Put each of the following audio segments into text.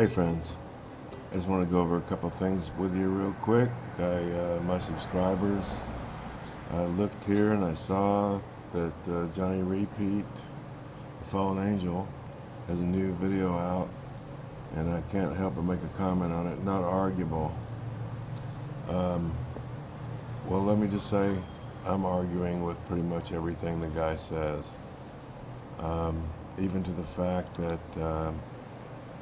Hey friends, I just want to go over a couple things with you real quick. I, uh, my subscribers, I looked here and I saw that uh, Johnny Repeat, the Fallen Angel, has a new video out and I can't help but make a comment on it, not arguable. Um, well, let me just say, I'm arguing with pretty much everything the guy says. Um, even to the fact that uh,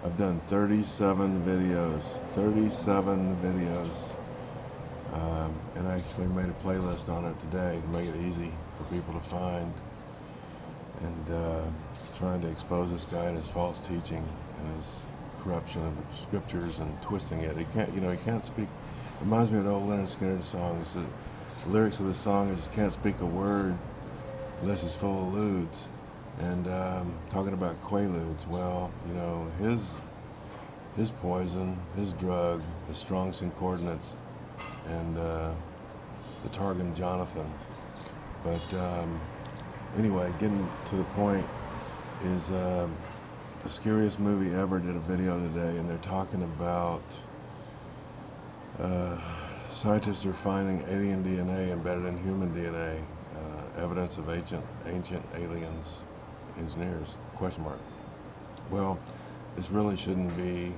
I've done 37 videos, 37 videos, um, and I actually made a playlist on it today to make it easy for people to find and uh, trying to expose this guy and his false teaching and his corruption of the scriptures and twisting it. He can't, you know, he can't speak. It reminds me of the old Lynyrd Skynyrd song. It's the, the lyrics of the song is, you "Can't speak a word unless it's full of lewds." And um, talking about quaaludes, well, you know, his his poison, his drug, the Strong's concordance, and uh, the Targum Jonathan. But um, anyway, getting to the point is uh, the scariest movie ever did a video today, and they're talking about uh, scientists are finding alien DNA embedded in human DNA, uh, evidence of ancient ancient aliens, engineers? Question mark. Well, this really shouldn't be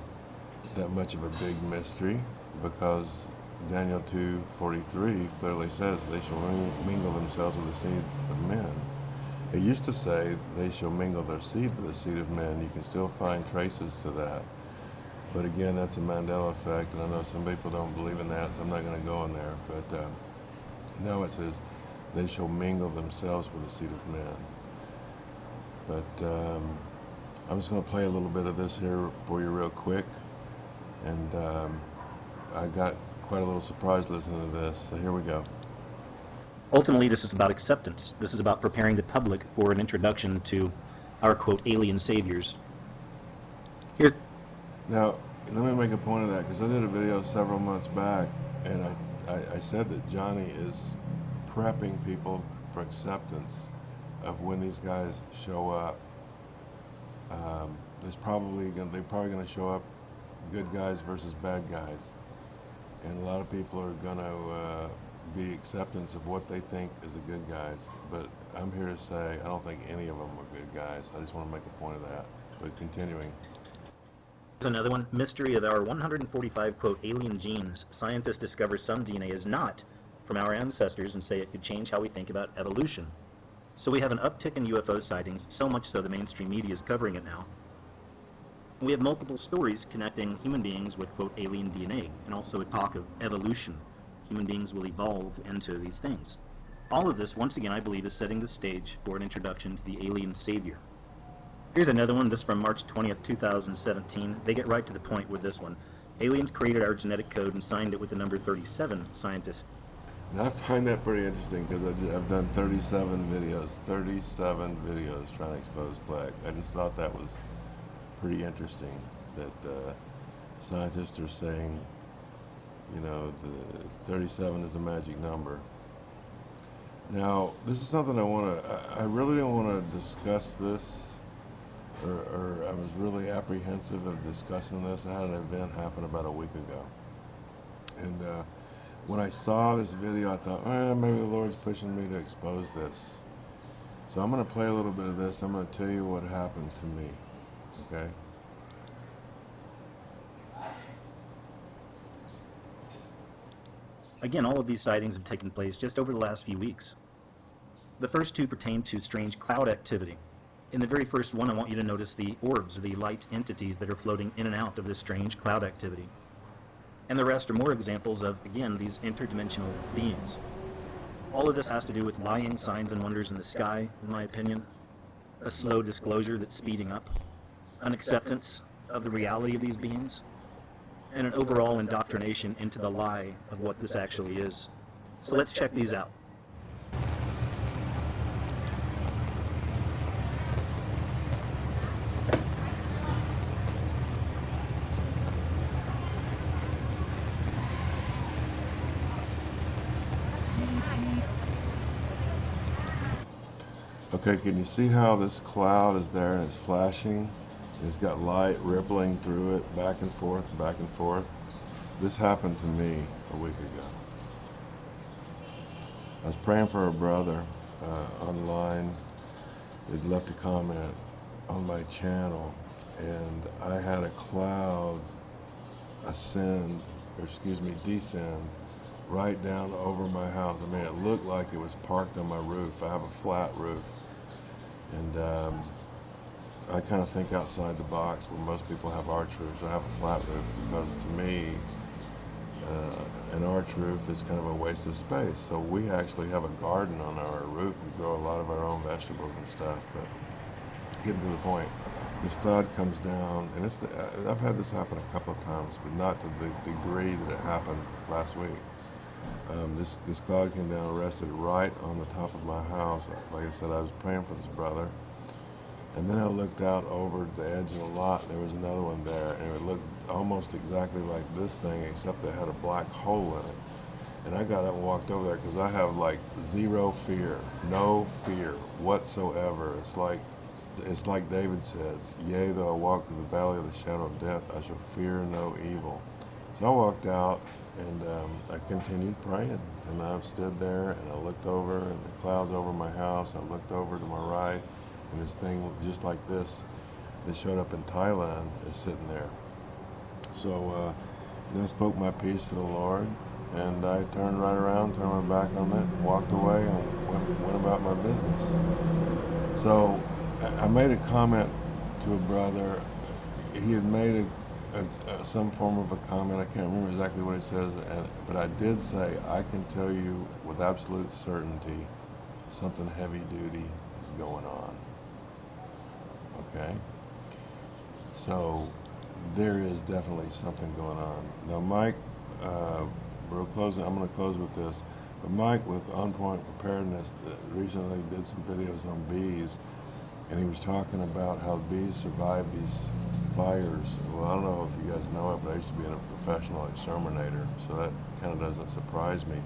that much of a big mystery because Daniel 2.43 clearly says they shall mingle themselves with the seed of men. It used to say they shall mingle their seed with the seed of men. You can still find traces to that. But again, that's a Mandela effect, and I know some people don't believe in that, so I'm not going to go in there. But uh, no, it says they shall mingle themselves with the seed of men. But um, I'm just going to play a little bit of this here for you real quick. And um, I got quite a little surprise listening to this, so here we go. Ultimately, this is about acceptance. This is about preparing the public for an introduction to our, quote, alien saviors. Here. Now, let me make a point of that, because I did a video several months back, and I, I, I said that Johnny is prepping people for acceptance of when these guys show up. Um, there's probably gonna, they're probably going to show up good guys versus bad guys, and a lot of people are going to uh, be acceptance of what they think is the good guys. But I'm here to say I don't think any of them are good guys. I just want to make a point of that. But continuing. Here's another one. Mystery of our 145, quote, alien genes. Scientists discover some DNA is not from our ancestors and say it could change how we think about evolution. So we have an uptick in UFO sightings, so much so the mainstream media is covering it now. We have multiple stories connecting human beings with, quote, alien DNA, and also a talk of evolution human beings will evolve into these things. All of this, once again, I believe is setting the stage for an introduction to the alien savior. Here's another one, this from March 20th, 2017. They get right to the point with this one. Aliens created our genetic code and signed it with the number 37, scientists. I find that pretty interesting because I've done 37 videos, 37 videos trying to expose Kleck. I just thought that was pretty interesting that uh, scientists are saying you know, the 37 is a magic number. Now, this is something I want to, I really don't want to discuss this, or, or, I was really apprehensive of discussing this. I had an event happen about a week ago. And uh, when I saw this video, I thought, eh, maybe the Lord's pushing me to expose this. So I'm going to play a little bit of this. I'm going to tell you what happened to me. Okay? Again, all of these sightings have taken place just over the last few weeks. The first two pertain to strange cloud activity. In the very first one, I want you to notice the orbs, or the light entities that are floating in and out of this strange cloud activity. And the rest are more examples of, again, these interdimensional beings. All of this has to do with lying signs and wonders in the sky, in my opinion. A slow disclosure that's speeding up. An acceptance of the reality of these beings and an overall indoctrination into the lie of what this actually is. So let's check these out. Okay, can you see how this cloud is there and it's flashing? It's got light rippling through it, back and forth, back and forth. This happened to me a week ago. I was praying for a brother uh, online. He'd left a comment on my channel, and I had a cloud ascend, or excuse me, descend right down over my house. I mean, it looked like it was parked on my roof. I have a flat roof, and um, I kind of think outside the box where most people have arch roofs. I have a flat roof because to me, uh, an arch roof is kind of a waste of space. So we actually have a garden on our roof. We grow a lot of our own vegetables and stuff. But getting to the point, this cloud comes down, and it's the, I've had this happen a couple of times, but not to the degree that it happened last week. Um, this this cloud came down, and rested right on the top of my house. Like I said, I was praying for this brother, and then I looked out over the edge of the lot. And there was another one there, and it looked almost exactly like this thing, except it had a black hole in it. And I got up and walked over there because I have like zero fear, no fear whatsoever. It's like it's like David said, Yea, though I walk through the valley of the shadow of death, I shall fear no evil. So I walked out and um, I continued praying. And I stood there and I looked over and the clouds over my house. I looked over to my right and this thing just like this that showed up in Thailand is sitting there. So uh, I spoke my peace to the Lord and I turned right around, turned my back on it, walked away and went, went about my business. So I made a comment to a brother. He had made a, a, a, some form of a comment. I can't remember exactly what he says, and, but I did say I can tell you with absolute certainty something heavy duty is going on. Okay. So there is definitely something going on. Now, Mike, uh, we're closing. I'm going to close with this. But Mike, with On Point Preparedness, uh, recently did some videos on bees and he was talking about how bees survive these fires. Well, I don't know if you guys know it, but I used to be a professional exterminator, so that kind of doesn't surprise me.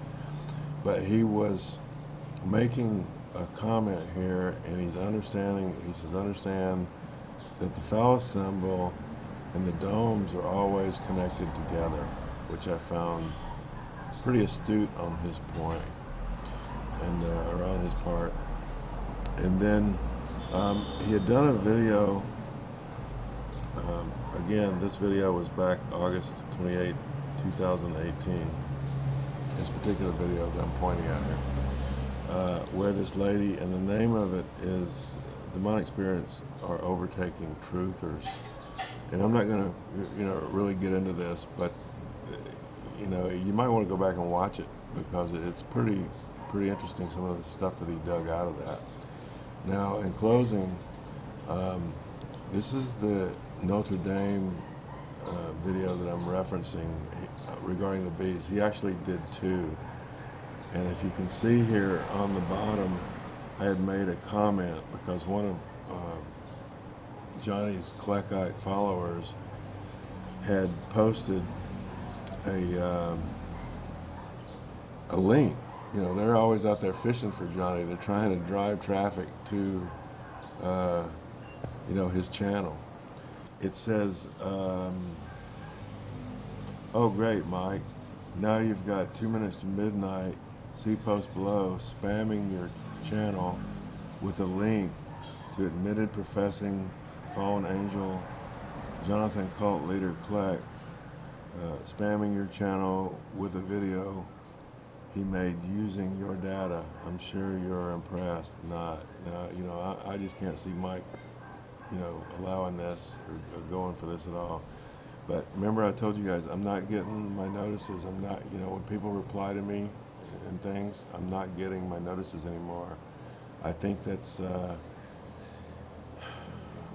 But he was making a comment here, and he's understanding, he says, understand that the phallus symbol and the domes are always connected together, which I found pretty astute on his point, and uh, or on his part. And then um, he had done a video, um, again, this video was back August 28, 2018, this particular video that I'm pointing at here, uh, where this lady, and the name of it is Demonic Spirits Are Overtaking Truthers. And I'm not going to, you know, really get into this, but, you know, you might want to go back and watch it because it's pretty, pretty interesting, some of the stuff that he dug out of that. Now, in closing, um, this is the Notre Dame uh, video that I'm referencing uh, regarding the bees. He actually did two. And if you can see here on the bottom, I had made a comment because one of uh, Johnny's Kleckite followers had posted a, um, a link you know, they're always out there fishing for Johnny. They're trying to drive traffic to, uh, you know, his channel. It says, um, oh great, Mike. Now you've got two minutes to midnight. See post below, spamming your channel with a link to admitted professing fallen angel Jonathan cult leader Kleck, uh, spamming your channel with a video he made using your data. I'm sure you're impressed. Not, uh, you know, I, I, just can't see Mike, you know, allowing this or, or, going for this at all. But remember, I told you guys, I'm not getting my notices. I'm not, you know, when people reply to me and things, I'm not getting my notices anymore. I think that's. Uh,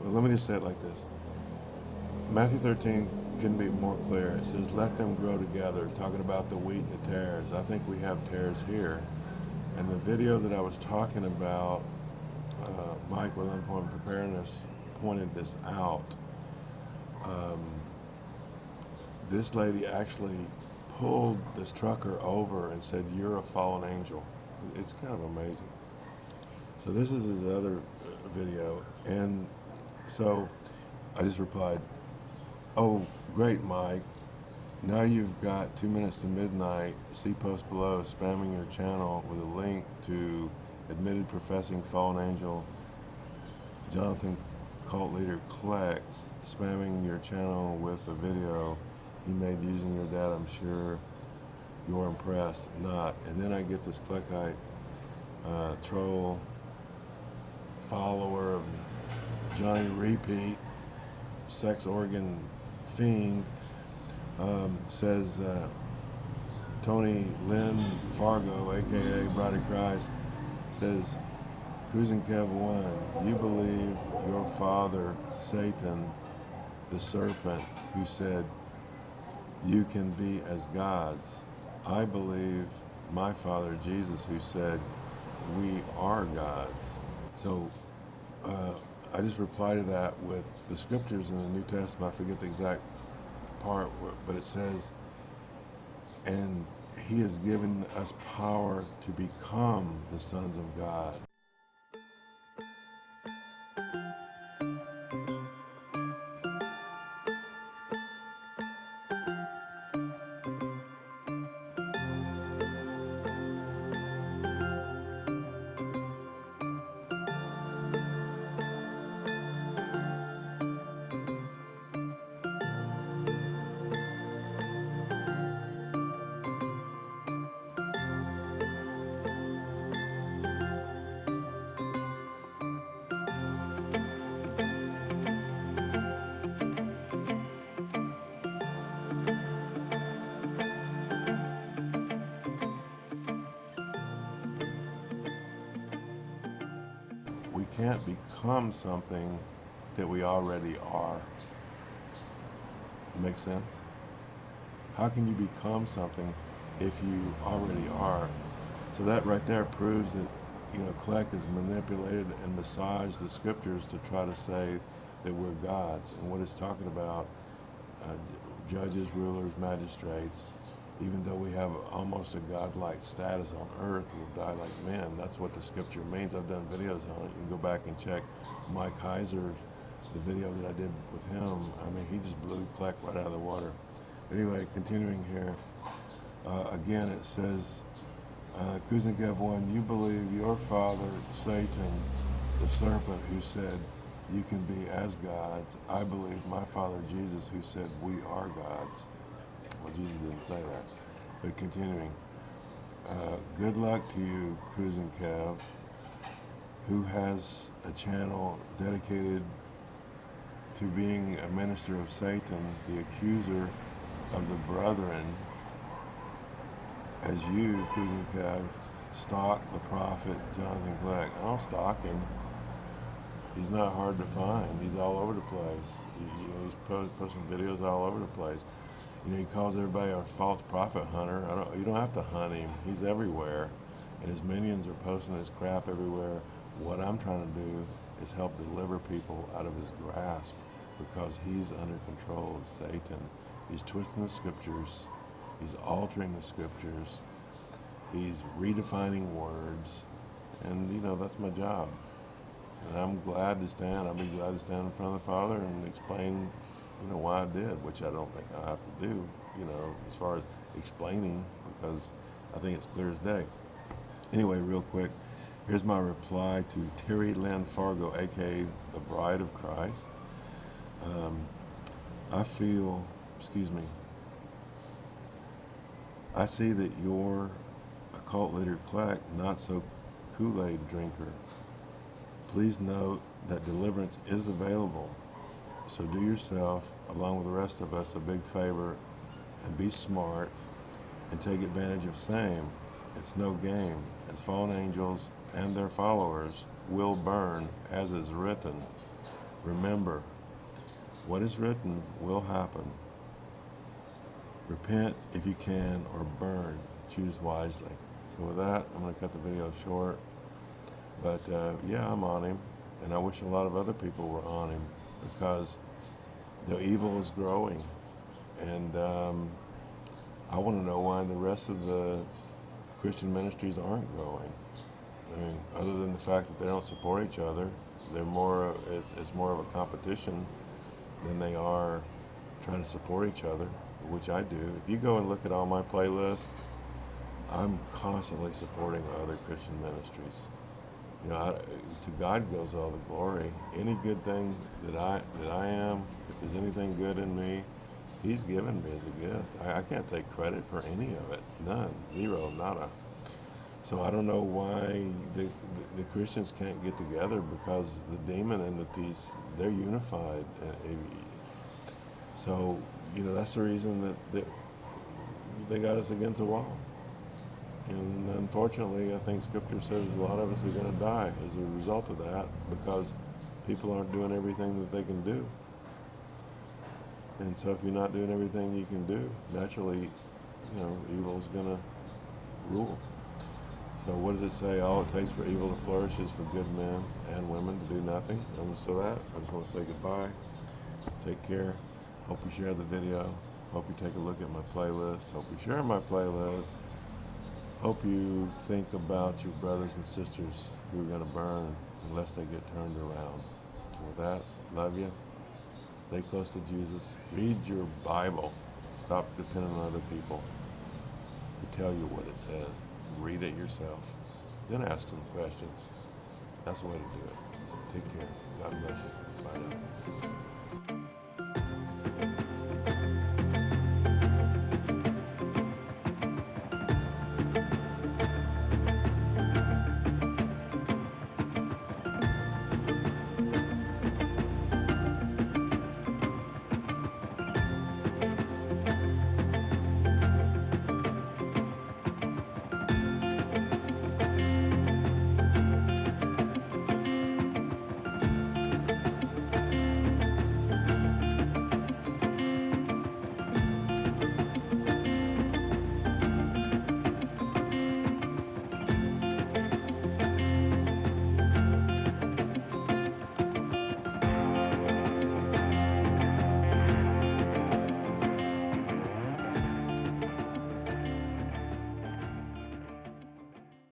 well, let me just say it like this. Matthew 13 couldn't be more clear. It says, let them grow together, talking about the wheat and the tares. I think we have tares here. And the video that I was talking about, uh, Mike with On Preparedness pointed this out. Um, this lady actually pulled this trucker over and said, you're a fallen angel. It's kind of amazing. So this is his other video. And so I just replied, "Oh, great, Mike. Now you've got two minutes to midnight. See post below, spamming your channel with a link to admitted professing fallen angel Jonathan cult leader Kleck spamming your channel with a video he made using your data. I'm sure you're impressed. Not. And then I get this Kleckite uh, troll follower of Johnny Repeat, sex organ fiend, um, says uh, Tony Lynn Fargo, aka Bride of Christ, says, Cruising Kev 1, you believe your father, Satan, the serpent, who said, You can be as gods. I believe my father, Jesus, who said, We are gods. So uh, I just reply to that with the scriptures in the New Testament. I forget the exact part, but it says, and he has given us power to become the sons of God. Can't become something that we already are. Make sense? How can you become something if you already are? So that right there proves that, you know, Kleck has manipulated and massaged the scriptures to try to say that we're gods. And what it's talking about, uh, judges, rulers, magistrates, even though we have almost a godlike status on earth, we'll die like men. That's what the scripture means. I've done videos on it. You can go back and check Mike Heiser, the video that I did with him. I mean, he just blew Kleck right out of the water. Anyway, continuing here. Uh, again, it says, uh, Cruising Kev 1, you believe your father, Satan, the serpent, who said, you can be as gods. I believe my father, Jesus, who said, we are gods. Well, Jesus didn't say that. But continuing, uh, good luck to you, Cruising Kev, who has a channel dedicated to being a minister of Satan, the accuser of the brethren, as you, Cruising Kev, stalk the prophet Jonathan Kleck. I don't stalk him. He's not hard to find. He's all over the place. He, you know, he's posting videos all over the place. You know, he calls everybody a false prophet hunter. I don't, you don't have to hunt him. He's everywhere. And his minions are posting his crap everywhere. What I'm trying to do is help deliver people out of his grasp because he's under control of Satan. He's twisting the scriptures. He's altering the scriptures. He's redefining words. And, you know, that's my job. And I'm glad to stand. I'll be glad to stand in front of the Father and explain you know, why I did, which I don't think I have to do, you know, as far as explaining, because I think it's clear as day. Anyway, real quick, here's my reply to Terry Lynn Fargo, aka the Bride of Christ. Um, I feel, excuse me, I see that you're a cult leader, Kleck, not so Kool-Aid drinker. Please note that deliverance is available so do yourself, along with the rest of us, a big favor and be smart and take advantage of same. It's no game, as fallen angels and their followers will burn, as is written. Remember, what is written will happen. Repent if you can, or burn. Choose wisely. So with that, I'm going to cut the video short. But uh, yeah, I'm on him, and I wish a lot of other people were on him because the evil is growing. And um, I want to know why the rest of the Christian ministries aren't growing. I mean, other than the fact that they don't support each other, they're more. It's, it's more of a competition than they are trying to support each other, which I do. If you go and look at all my playlists, I'm constantly supporting other Christian ministries. You know, I, to God goes all the glory. Any good thing that I that I am, if there's anything good in me, He's given me as a gift. I, I can't take credit for any of it. None. Zero. Nada. So I don't know why the, the, the Christians can't get together because the demon entities, they're unified. So, you know, that's the reason that, that they got us against the wall. And unfortunately, I think Scripture says a lot of us are going to die as a result of that because people aren't doing everything that they can do. And so if you're not doing everything you can do, naturally, you know, evil's going to rule. So what does it say? All it takes for evil to flourish is for good men and women to do nothing. And so that, I just want to say goodbye. Take care. Hope you share the video. Hope you take a look at my playlist. Hope you share my playlist. Hope you think about your brothers and sisters who are going to burn unless they get turned around. With that, love you. Stay close to Jesus. Read your Bible. Stop depending on other people to tell you what it says. Read it yourself. Then ask them questions. That's the way to do it. Take care. God bless you. Bye now.